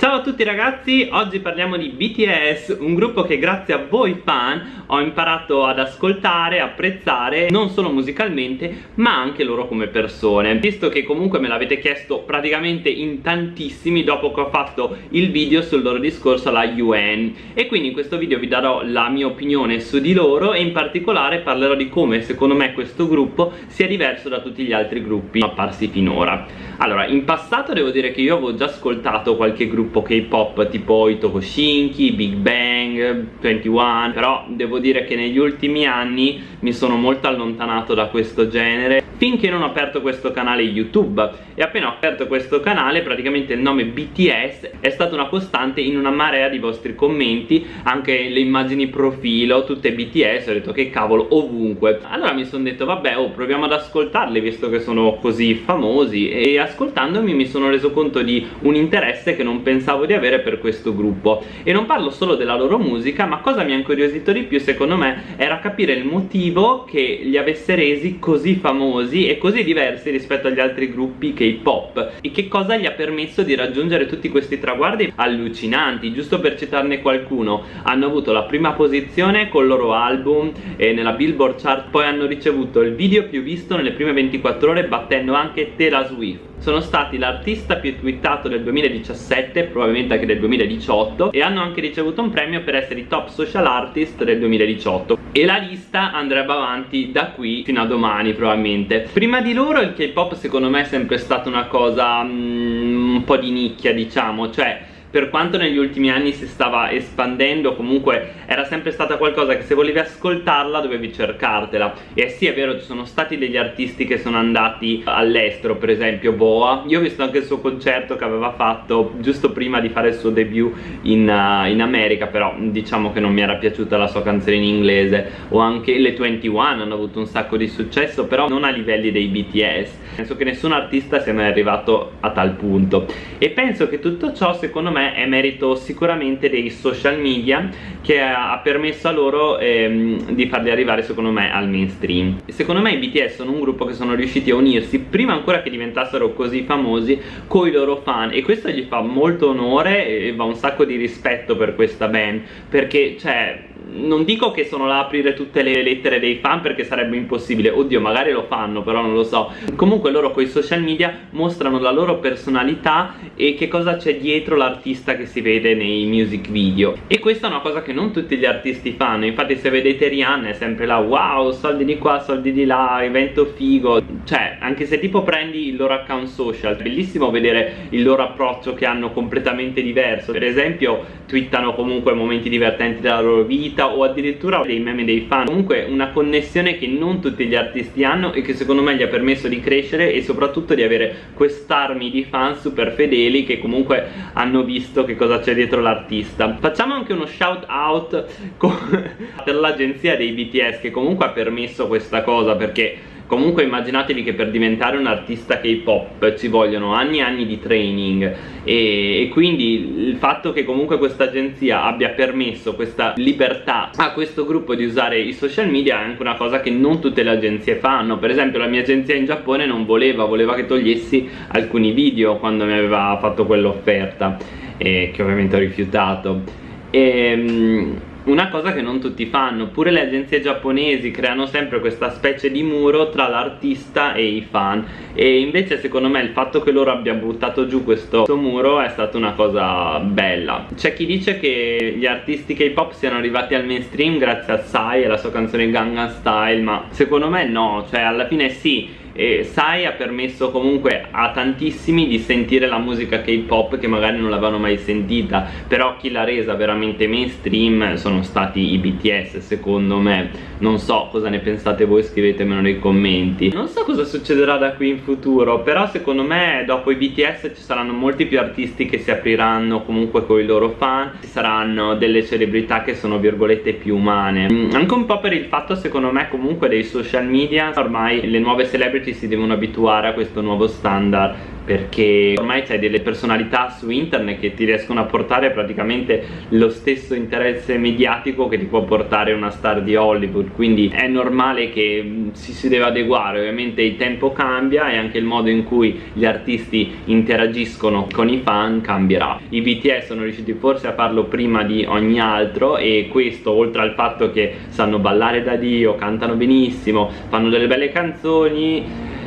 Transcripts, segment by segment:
Ciao a tutti ragazzi, oggi parliamo di BTS, un gruppo che grazie a voi fan ho imparato ad ascoltare, apprezzare, non solo musicalmente, ma anche loro come persone. Visto che comunque me l'avete chiesto praticamente in tantissimi dopo che ho fatto il video sul loro discorso alla UN e quindi in questo video vi darò la mia opinione su di loro e in particolare parlerò di come secondo me questo gruppo sia diverso da tutti gli altri gruppi apparsi finora. Allora, in passato devo dire che io avevo già ascoltato qualche gruppo gruppo K-pop tipo i Tokoshinki, Big Bang, 21 però devo dire che negli ultimi anni mi sono molto allontanato da questo genere finché non ho aperto questo canale YouTube. E appena ho aperto questo canale praticamente il nome BTS è stata una costante in una marea di vostri commenti anche le immagini profilo tutte BTS ho detto che cavolo ovunque. Allora mi sono detto vabbè oh proviamo ad ascoltarli visto che sono così famosi. E ascoltandomi mi sono reso conto di un interesse che non pensavo pensavo di avere per questo gruppo. E non parlo solo della loro musica ma cosa mi ha incuriosito di più secondo me era capire il motivo che li avesse resi così famosi e così diversi rispetto agli altri gruppi K-pop e che cosa gli ha permesso di raggiungere tutti questi traguardi allucinanti. Giusto per citarne qualcuno hanno avuto la prima posizione col loro album e nella Billboard chart poi hanno ricevuto il video più visto nelle prime 24 ore battendo anche Taylor Swift sono stati l'artista più twittato del 2017 probabilmente anche del 2018 e hanno anche ricevuto un premio per essere i top social artist del 2018 e la lista andrebbe avanti da qui fino a domani probabilmente. Prima di loro il K-pop secondo me è sempre stata una cosa mm, un po' di nicchia diciamo. Cioè per quanto negli ultimi anni si stava espandendo comunque era sempre stata qualcosa che se volevi ascoltarla dovevi cercartela. E sì è vero ci sono stati degli artisti che sono andati all'estero per esempio Boa. Io ho visto anche il suo concerto che aveva fatto giusto prima di fare il suo debut in, uh, in America però diciamo che non mi era piaciuta la sua canzone in inglese. O anche le 21 hanno avuto un sacco di successo però non a livelli dei BTS penso che nessun artista sia mai arrivato a tal punto. E penso che tutto ciò secondo me me è merito sicuramente dei social media che ha permesso a loro ehm, di farli arrivare secondo me al mainstream. Secondo me i BTS sono un gruppo che sono riusciti a unirsi prima ancora che diventassero così famosi con i loro fan e questo gli fa molto onore e va un sacco di rispetto per questa band perché cioè non dico che sono là a aprire tutte le lettere dei fan perché sarebbe impossibile. Oddio magari lo fanno però non lo so. Comunque loro con i social media mostrano la loro personalità e che cosa c'è dietro l'artista che si vede nei music video. E questa è una cosa che non tutti gli artisti fanno. Infatti se vedete Rihanna è sempre là wow soldi di qua soldi di là evento figo cioè anche se tipo prendi il loro account social è bellissimo vedere il loro approccio che hanno completamente diverso. Per esempio twittano comunque momenti divertenti della loro vita vita o addirittura dei meme dei fan. Comunque una connessione che non tutti gli artisti hanno e che secondo me gli ha permesso di crescere e soprattutto di avere quest'armi di fan super fedeli che comunque hanno visto che cosa c'è dietro l'artista. Facciamo anche uno shout out per l'agenzia dei BTS che comunque ha permesso questa cosa perché comunque immaginatevi che per diventare un artista K-pop ci vogliono anni e anni di training e, e quindi il fatto che comunque questa agenzia abbia permesso questa libertà a questo gruppo di usare i social media è anche una cosa che non tutte le agenzie fanno. Per esempio la mia agenzia in Giappone non voleva, voleva che togliessi alcuni video quando mi aveva fatto quell'offerta che ovviamente ho rifiutato. Ehm, una cosa che non tutti fanno. Pure le agenzie giapponesi creano sempre questa specie di muro tra l'artista e i fan. E invece secondo me il fatto che loro abbiano buttato giù questo, questo muro è stata una cosa bella. C'è chi dice che gli artisti K-pop siano arrivati al mainstream grazie a Psy e la sua canzone Gangnam Style ma secondo me no. Cioè alla fine sì e Sai ha permesso comunque a tantissimi di sentire la musica K-pop che magari non l'avevano mai sentita però chi l'ha resa veramente mainstream sono stati i BTS secondo me. Non so cosa ne pensate voi scrivetemelo nei commenti. Non so cosa succederà da qui in futuro però secondo me dopo i BTS ci saranno molti più artisti che si apriranno comunque con i loro fan. Ci saranno delle celebrità che sono virgolette più umane. Mm, anche un po' per il fatto secondo me comunque dei social media ormai le nuove celebrity celebrity si devono abituare a questo nuovo standard perché ormai c'hai delle personalità su internet che ti riescono a portare praticamente lo stesso interesse mediatico che ti può portare una star di Hollywood. Quindi è normale che mm, si, si deve adeguare. Ovviamente il tempo cambia e anche il modo in cui gli artisti interagiscono con i fan cambierà. I BTS sono riusciti forse a farlo prima di ogni altro e questo oltre al fatto che sanno ballare da Dio cantano benissimo fanno delle belle canzoni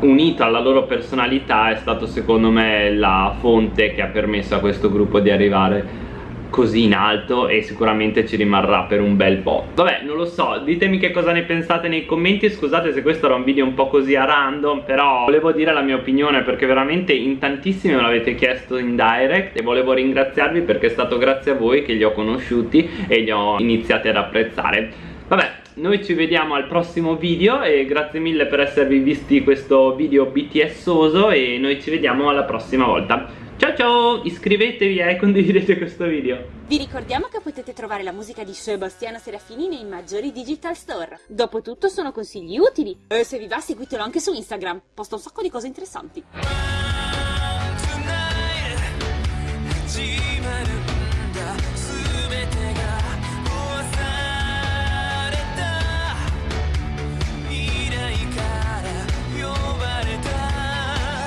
unito alla loro personalità è stato secondo me la fonte che ha permesso a questo gruppo di arrivare così in alto e sicuramente ci rimarrà per un bel po' Vabbè non lo so ditemi che cosa ne pensate nei commenti. Scusate se questo era un video un po' così a random però volevo dire la mia opinione perché veramente in tantissimi me l'avete chiesto in direct e volevo ringraziarvi perché è stato grazie a voi che li ho conosciuti e li ho iniziati ad apprezzare. Vabbè noi ci vediamo al prossimo video e grazie mille per esservi visti questo video BTSoso e noi ci vediamo alla prossima volta Ciao ciao, iscrivetevi e condividete questo video. Vi ricordiamo che potete trovare la musica di Sebastiano Serafini nei maggiori digital store. Dopotutto sono consigli utili. E se vi va seguitelo anche su Instagram, posta un sacco di cose interessanti. Tonight,